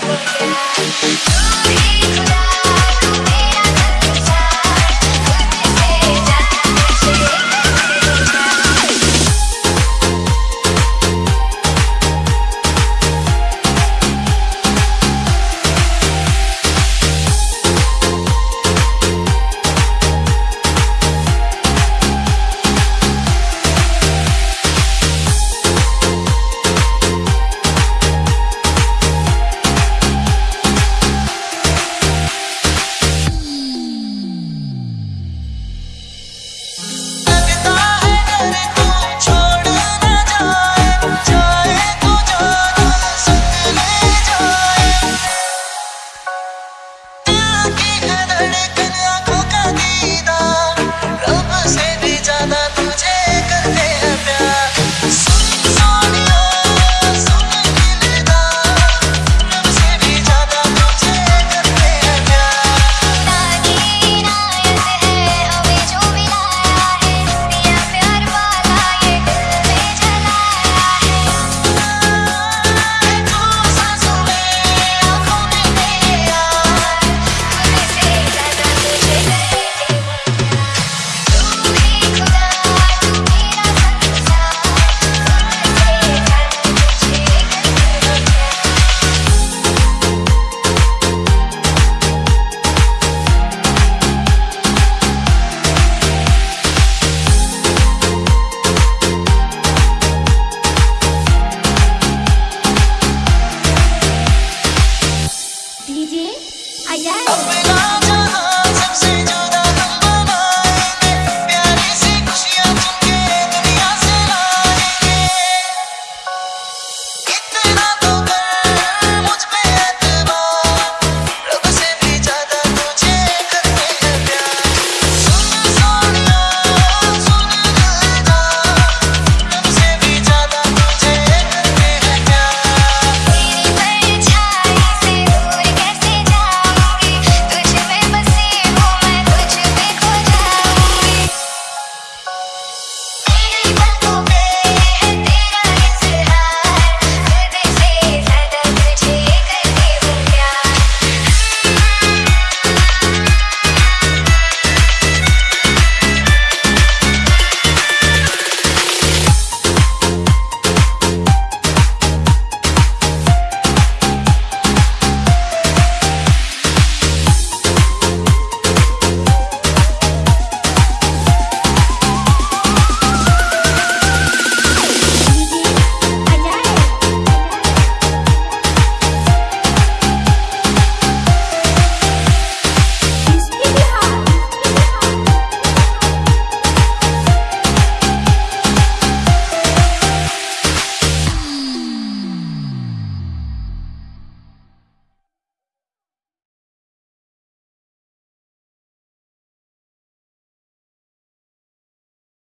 Don't